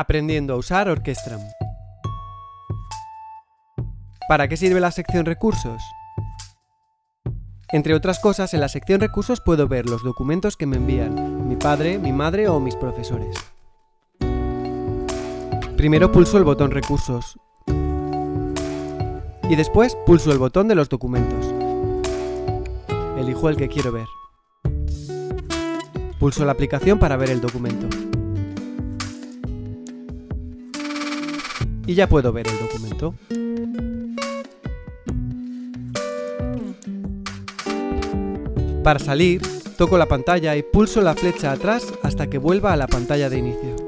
Aprendiendo a usar Orquestram. ¿Para qué sirve la sección Recursos? Entre otras cosas, en la sección Recursos puedo ver los documentos que me envían mi padre, mi madre o mis profesores. Primero pulso el botón Recursos y después pulso el botón de los documentos. Elijo el que quiero ver. Pulso la aplicación para ver el documento. Y ya puedo ver el documento. Para salir, toco la pantalla y pulso la flecha atrás hasta que vuelva a la pantalla de inicio.